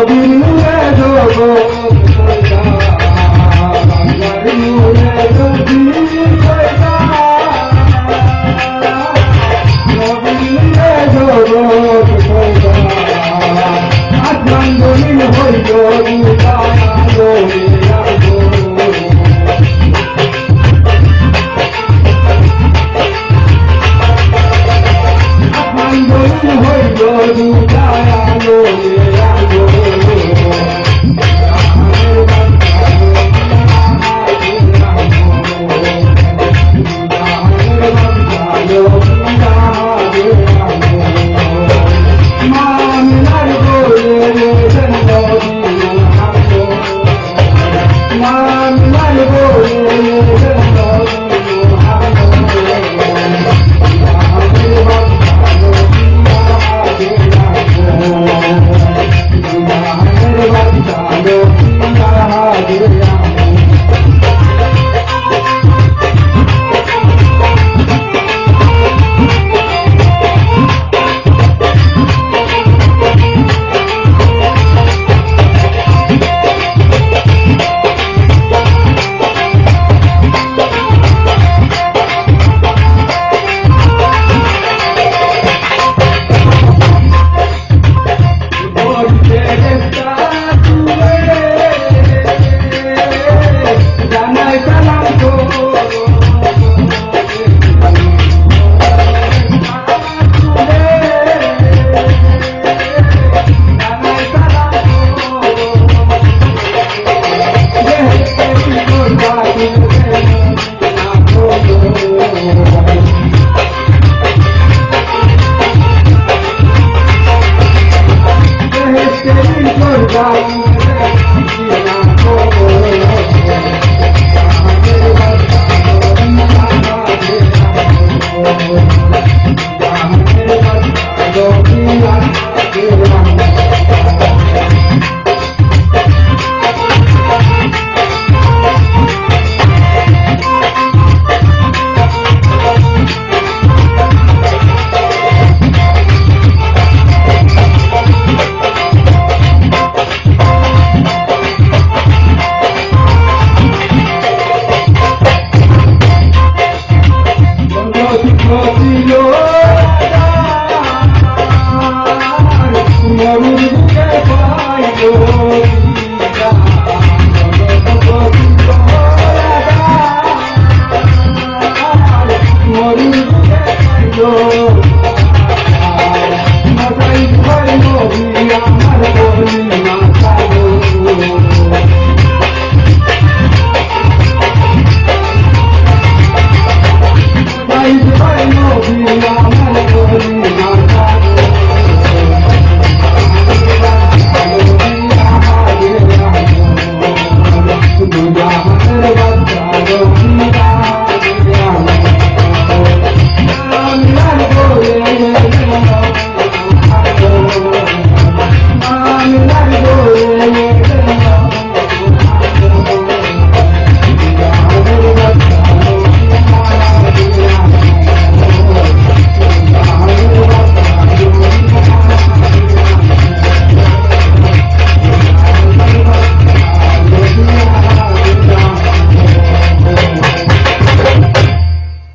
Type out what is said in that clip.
Govinda Govinda Go.